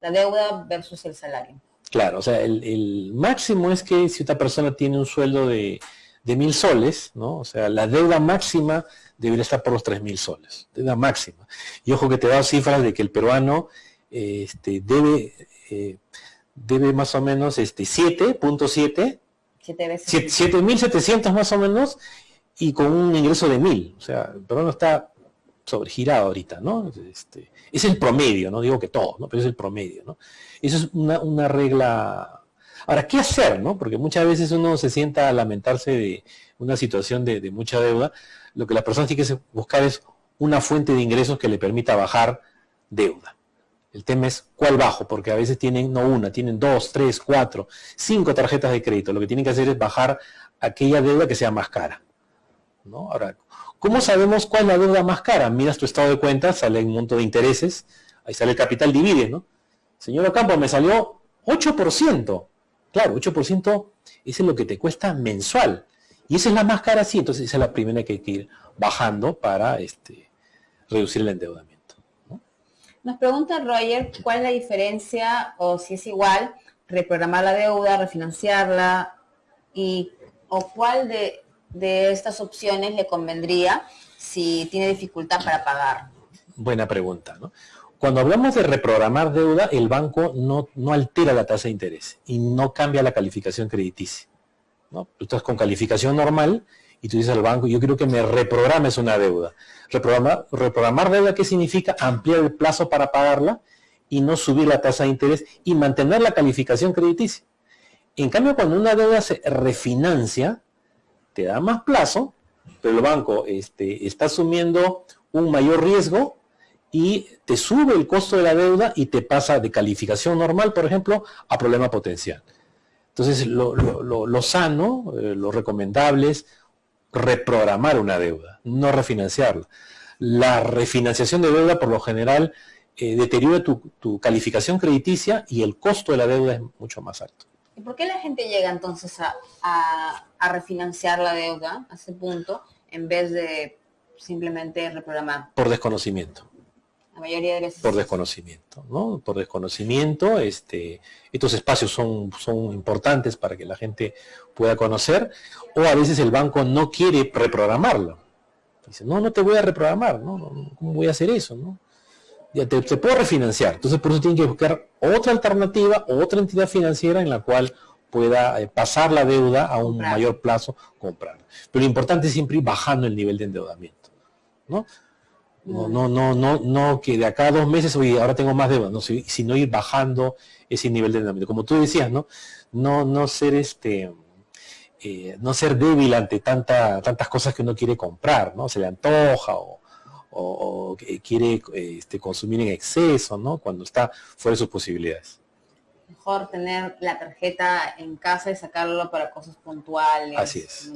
la deuda versus el salario. Claro, o sea, el, máximo es que si otra persona tiene un sueldo de, mil soles, ¿no? O sea, la deuda máxima debería estar por los tres mil soles, deuda máxima. Y ojo que te da cifras de que el peruano este, debe, eh, debe más o menos este, 7.7, 7.700 más o menos, y con un ingreso de mil. O sea, el peruano está sobregirado ahorita, ¿no? Este, es el promedio, no digo que todo, ¿no? Pero es el promedio, ¿no? Eso es una, regla. Ahora, ¿qué hacer, no? Porque muchas veces uno se sienta a lamentarse de una situación de, mucha deuda. Lo que la persona tiene que buscar es una fuente de ingresos que le permita bajar deuda. El tema es cuál bajo, porque a veces tienen no una, tienen dos, tres, cuatro, cinco tarjetas de crédito. Lo que tienen que hacer es bajar aquella deuda que sea más cara. ¿no? Ahora, ¿Cómo sabemos cuál es la deuda más cara? Miras tu estado de cuenta, sale un monto de intereses, ahí sale el capital divide, ¿no? Señor Ocampo, me salió 8%. Claro, 8% es lo que te cuesta mensual. Y esa es la más cara, sí, entonces esa es la primera que hay que ir bajando para este, reducir el endeudamiento. Nos pregunta Roger cuál es la diferencia o si es igual reprogramar la deuda, refinanciarla y o cuál de de estas opciones le convendría si tiene dificultad para pagar? Buena pregunta. ¿no? Cuando hablamos de reprogramar deuda, el banco no, no, altera la tasa de interés y no cambia la calificación crediticia. ¿no? Tú estás con calificación normal y tú dices al banco, yo quiero que me reprogrames una deuda. Reprogramar, reprogramar deuda, ¿qué significa? Ampliar el plazo para pagarla y no subir la tasa de interés y mantener la calificación crediticia. En cambio, cuando una deuda se refinancia, te da más plazo, pero el banco este, está asumiendo un mayor riesgo y te sube el costo de la deuda y te pasa de calificación normal, por ejemplo, a problema potencial. Entonces, lo, sano, eh, lo recomendable es reprogramar una deuda, no refinanciarla. La refinanciación de deuda, por lo general, eh, deteriora tu calificación crediticia y el costo de la deuda es mucho más alto. ¿Y por qué la gente llega entonces a, refinanciar la deuda a ese punto en vez de simplemente reprogramar? Por desconocimiento. La mayoría de veces. Por desconocimiento, ¿no? Por desconocimiento, este, estos espacios son, son importantes para que la gente pueda conocer, o a veces el banco no quiere reprogramarlo. Dice, no, no te voy a reprogramar, ¿no? ¿Cómo voy a hacer eso, no? Ya te, puedo refinanciar. Entonces por eso tienen que buscar otra alternativa, otra entidad financiera en la cual pueda eh, pasar la deuda a un mayor plazo, comprar. Pero lo importante es siempre ir bajando el nivel de endeudamiento. ¿no? No, no, no, no, no que de acá a dos meses, oye, ahora tengo más deuda, no, sino ir bajando ese nivel de endeudamiento. Como tú decías, ¿no? No, no ser este, eh, no ser débil ante tanta, tantas cosas que uno quiere comprar, ¿no? Se le antoja o, o, quiere este, consumir en exceso, ¿no? Cuando está fuera de sus posibilidades. Mejor tener la tarjeta en casa y sacarlo para cosas puntuales. Así es.